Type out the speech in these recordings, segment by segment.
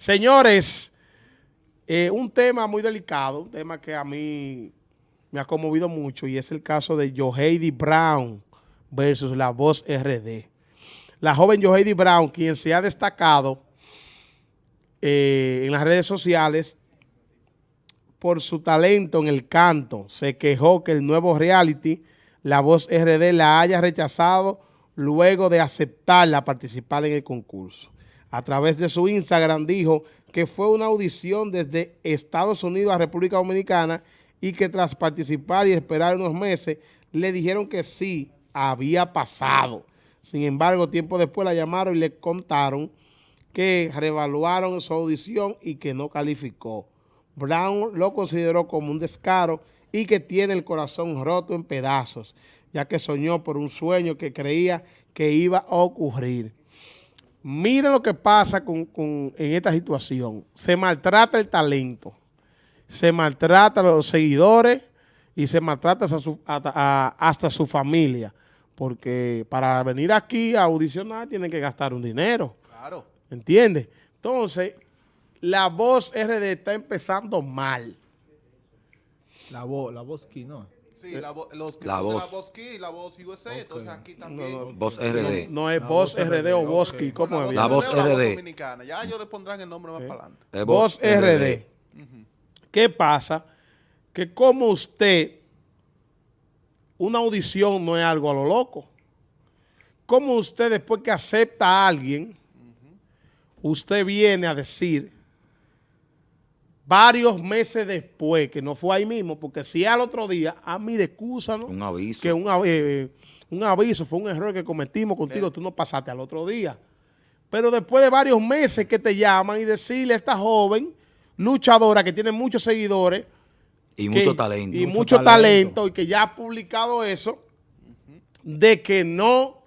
Señores, eh, un tema muy delicado, un tema que a mí me ha conmovido mucho y es el caso de Joheidi Brown versus la voz RD. La joven Joheidi Brown, quien se ha destacado eh, en las redes sociales por su talento en el canto, se quejó que el nuevo reality, La Voz RD, la haya rechazado luego de aceptarla participar en el concurso. A través de su Instagram dijo que fue una audición desde Estados Unidos a República Dominicana y que tras participar y esperar unos meses, le dijeron que sí, había pasado. Sin embargo, tiempo después la llamaron y le contaron que reevaluaron su audición y que no calificó. Brown lo consideró como un descaro y que tiene el corazón roto en pedazos, ya que soñó por un sueño que creía que iba a ocurrir. Mira lo que pasa con, en esta situación. Se maltrata el talento, se maltrata a los seguidores y se maltrata hasta su familia. Porque para venir aquí a audicionar tienen que gastar un dinero. Claro. ¿Entiendes? Entonces, la voz RD está empezando mal. La voz, la voz aquí, ¿no? Sí, la, vo los la voz. La voz y la voz USA, entonces aquí también. No, no, voz RD. No, es voz RD, o voz okay. ¿cómo es? La voz RD. Dominicana. Ya ellos le pondrán el nombre más para adelante. Eh, voz, voz RD. RD. Uh -huh. ¿Qué pasa? Que como usted, una audición no es algo a lo loco. Como usted después que acepta a alguien, uh -huh. usted viene a decir varios meses después, que no fue ahí mismo, porque si al otro día, ah, mire, ¿no? Un aviso. Que un, eh, un, aviso, fue un error que cometimos contigo, sí. tú no pasaste al otro día. Pero después de varios meses que te llaman y decirle a esta joven luchadora que tiene muchos seguidores. Y que, mucho talento. Y mucho, mucho talento. talento. y que ya ha publicado eso, de que no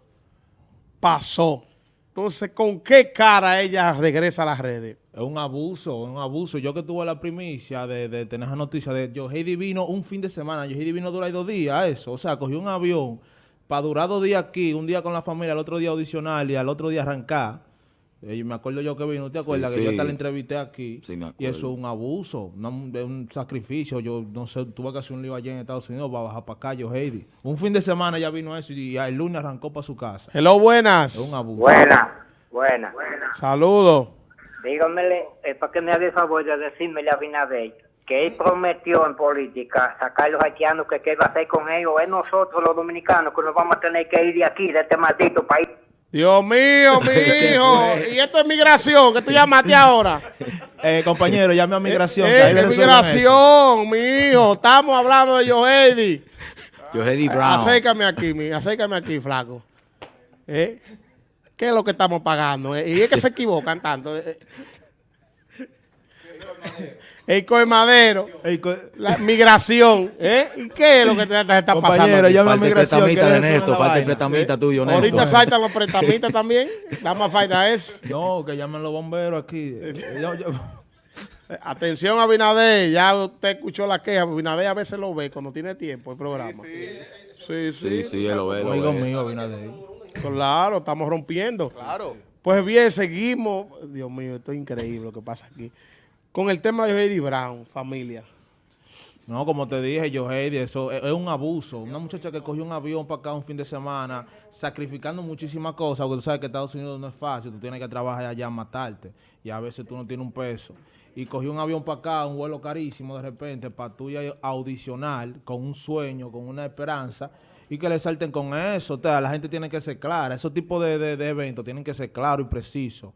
pasó. Entonces, ¿con qué cara ella regresa a las redes? Es un abuso, es un abuso. Yo que tuve la primicia de, de tener esa noticia de Yohei vino un fin de semana. Yohei vino dura dos días, eso. O sea, cogió un avión para durar dos días aquí, un día con la familia, al otro día audicional y al otro día arrancar. Y me acuerdo yo que vino, ¿te acuerdas? Sí, que sí. yo hasta la entrevisté aquí. Sí, me y eso es un abuso, un, un, sacrificio. Yo no sé, tuve que hacer un lío allí en Estados Unidos para bajar para acá, yo, Heidi. Un fin de semana ya vino eso y, y el lunes arrancó para su casa. Hello, buenas. Es un abuso. Buenas, buenas. Saludos. Dígamele, eh, para que me haga el favor de decirme a Binader que él prometió en política sacar a los haitianos que qué va a hacer con ellos. Es nosotros los dominicanos que nos vamos a tener que ir de aquí, de este maldito país. Dios mío, mi hijo. y esto es migración, que tú llamaste ahora. Eh, compañero, llame a migración. Eh, es migración, mi hijo. Estamos hablando de Yohedi. Yohedi Brown. Acércame aquí, mi, acércame aquí, flaco. ¿Eh? ¿Qué es lo que estamos pagando? Eh? Y es que se equivocan tanto. Eh. El coemadero, la migración, ¿eh? ¿Y qué es lo que te, te está pasando? Falta el prestamita de Néstor, falta el prestamita tuyo, Néstor. Ahorita saltan los prestamitas también, da más falta eso. No, que llamen los bomberos aquí. yo, yo. Atención a Binader, ya usted escuchó la queja, Binader a veces lo ve cuando tiene tiempo el programa. Sí, sí, sí, sí, sí él lo ve. Amigo mío, Binader. Claro, estamos rompiendo. Claro. Pues bien, seguimos. Dios mío, esto es increíble lo que pasa aquí. Con el tema de Heidi Brown, familia. No, como te dije, yo, Heidi, eso es, un abuso. Una muchacha que cogió un avión para acá un fin de semana, sacrificando muchísimas cosas, porque tú sabes que Estados Unidos no es fácil, tú tienes que trabajar allá matarte, y a veces tú no tienes un peso. Y cogió un avión para acá, un vuelo carísimo de repente, para tú audicionar con un sueño, con una esperanza, y que le salten con eso. O sea, la gente tiene que ser clara. Esos tipos de, de, de eventos tienen que ser claros y precisos.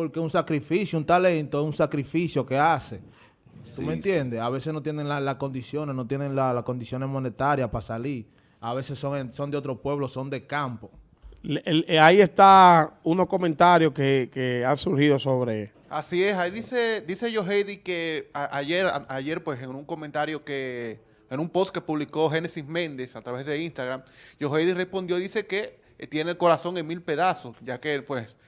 Porque un sacrificio, un talento, es un sacrificio que hace. ¿Tú sí, me entiendes? Sí. A veces no tienen las la condiciones, no tienen las la condiciones monetarias para salir. A veces son, son de otro pueblo, son de campo. El, el, ahí está unos comentarios que, que, han surgido sobre... Así es, ahí dice, dice Yoheidi que a, ayer, a, ayer pues en un comentario que en un post que publicó Génesis Méndez a través de Instagram, Yoheidi respondió, dice que tiene el corazón en mil pedazos, ya que pues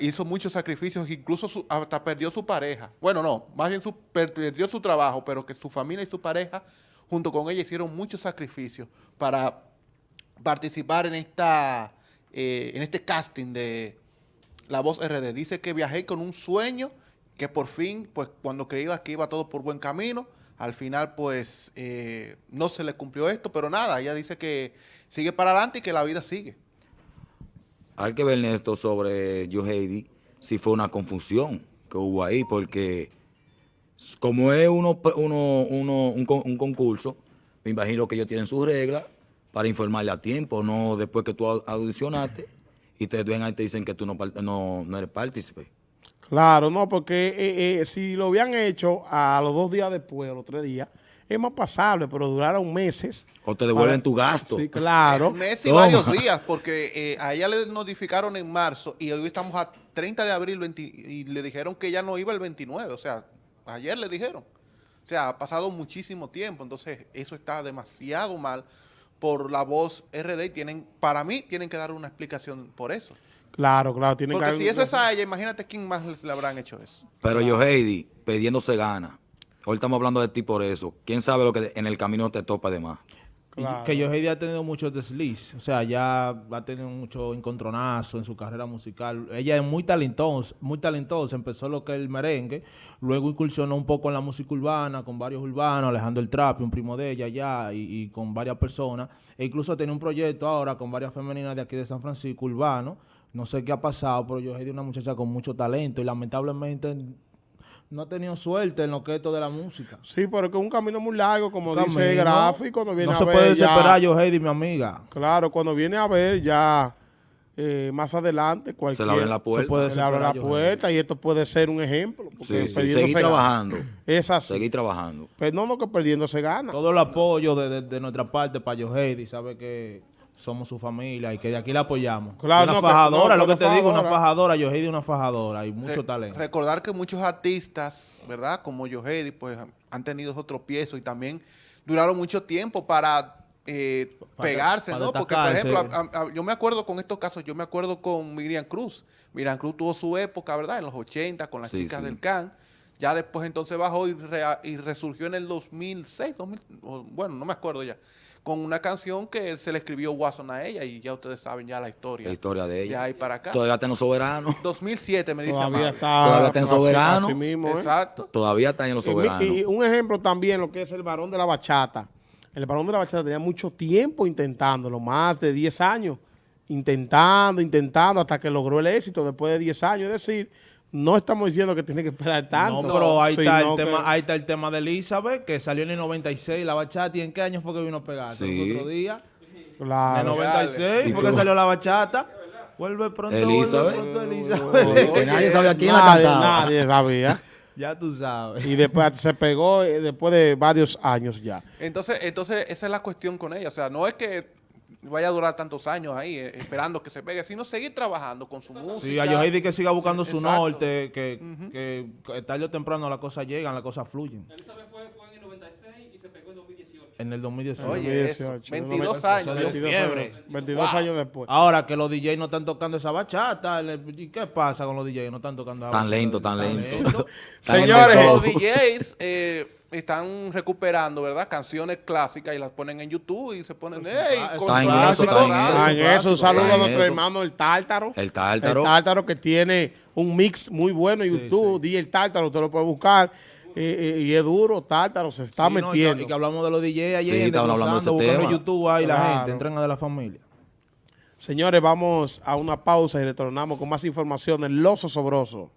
hizo muchos sacrificios, incluso su, hasta perdió su pareja. Bueno, no, más bien su, perdió su trabajo, pero que su familia y su pareja junto con ella hicieron muchos sacrificios para participar en, esta, eh, en este casting de La Voz RD. Dice que viajé con un sueño que por fin, pues cuando creía que iba todo por buen camino, al final pues eh, no se le cumplió esto, pero nada, ella dice que sigue para adelante y que la vida sigue. Hay que ver, esto sobre Joe Heidi, si fue una confusión que hubo ahí, porque como es uno, uno, un, un concurso, me imagino que ellos tienen sus reglas para informarle a tiempo, no después que tú au- audicionaste y te ven y te dicen que tú no, no, no eres partícipe. Claro, no, porque eh, eh, si lo habían hecho a los dos días después, a los tres días, es más pasable, pero duraron meses. O te devuelven Para- tu gasto. Sí, claro. Un mes y Toma. varios días, porque eh, a ella le notificaron en marzo y hoy estamos a 30 de abril 20 y le dijeron que ella no iba el 29, o sea, ayer le dijeron. O sea, ha pasado muchísimo tiempo, entonces eso está demasiado mal por la voz RD y tienen, para mí, tienen que dar una explicación por eso. Claro, claro. Tienen Porque que si eso es a ella, imagínate quién más le- habrán hecho eso. Pero Joe Heidi, pidiéndose gana. Hoy estamos hablando de ti por eso. ¿Quién sabe lo que en el camino te topa de más? Claro. Que Yohei ha tenido muchos desliz, o sea, ya ha tenido mucho encontronazo en su carrera musical. Ella es muy talentosa, muy talentosa, empezó lo que es el merengue, luego incursionó un poco en la música urbana, con varios urbanos, Alejandro el Trapi, un primo de ella ya, y, y con varias personas. E incluso tiene un proyecto ahora con varias femeninas de aquí de San Francisco, urbano. No sé qué ha pasado, pero Yohei es una muchacha con mucho talento y lamentablemente no ha tenido suerte en lo que es esto de la música. Sí, pero que es un camino muy largo, como Camino. dice Gráfico, cuando viene No a se ver puede ya- desesperar, Yohei, mi amiga. Claro, cuando viene a ver ya eh, más adelante cualquier... Se le abren la puerta. puede se le abre la desesperar, puerta y esto puede ser un ejemplo. porque Sí, sí, perdiendo seguir se gana. trabajando. Es así. Seguir trabajando. Pero no, no que perdiendo se gana. todo el apoyo de, de- de nuestra parte para Yoheidi, sabe que somos su familia y que de aquí la apoyamos. Claro, una no, que- fajadora, no, lo que te digo, una fajadora. Yoheidi es una fajadora y mucho Re- talento. Recordar que muchos artistas, ¿verdad? Como Yohedi, pues han tenido esos tropiezos y también duraron mucho tiempo para eh, Para- pegarse, para ¿no? Porque, por ejemplo, a- a- yo me acuerdo con estos casos, yo me acuerdo con Miriam Cruz. Miriam Cruz tuvo su época, ¿verdad? En los 80 con las Sí, chicas sí. del CAN. Ya después entonces bajó y, rea- y resurgió en el 2006, 2000, o- bueno, no me acuerdo ya, con una canción que se le escribió Watson a ella y ya ustedes saben ya la historia. La historia de Ya ella. ahí para acá. Todavía está en los soberanos. 2007 me dice Todavía Amado. está, Todavía está en así- soberano. así mismo, ¿eh? Exacto. Todavía está en los Y mi- soberanos. Y, un ejemplo también, lo que es el varón de la bachata. El varón de la bachata tenía mucho tiempo intentándolo, más de 10 años, intentando, intentando, hasta que logró el éxito después de 10 años. Es decir, no estamos diciendo que tiene que esperar tanto. No, pero ahí está, el que- tema, ahí está el tema de Elizabeth, que salió en el 96, la bachata, ¿y en qué año fue que vino a pegar? Sí. ¿El otro día? En el Claro. 96 ¿Y fue que salió la bachata. Vuelve pronto, Elizabeth. vuelve pronto, Elizabeth. Que- que nadie sabía quién la cantaba. nadie sabía. ya tú sabes. Y después se pegó eh, después de varios años ya. Entonces, entonces, esa es la cuestión con ella. O sea, no es que vaya a durar tantos años ahí eh, esperando que se pegue, sino seguir trabajando con su música. Sí, a Yoheidi que siga buscando Sí, su exacto. norte, que, que, que tarde o temprano las cosas llegan, las cosas fluyen. Elizabeth fue, fue en el 96 y se pegó en 2018. En el 2018. Oye, eso, 2018, 22 eso años. dio 22 fiebre. años, 22 años después. Ahora que los DJs no están tocando esa bachata, ¿y qué pasa con los DJs? No están tocando esa Tan bachata? lento, tan lento. Señores. Los DJs eh, están recuperando, ¿verdad? Canciones clásicas y las ponen en YouTube y se ponen, ¡Ey! Está con en su eso, está en eso. En eso, un saludo a nuestro hermano el Tártaro. El Tártaro. El Tártaro que tiene un mix muy bueno en Sí, YouTube. Di el Tártaro, usted lo puede buscar. eh, eh, y es duro, Tártaro se está Sí, no, y que- metiendo. y que hablamos de los DJs ayer, Sí, estamos hablando de ese tema. YouTube ahí la Claro. gente, entrena de la familia. Señores, vamos a una pausa y retornamos con más información en Los Osobrosos.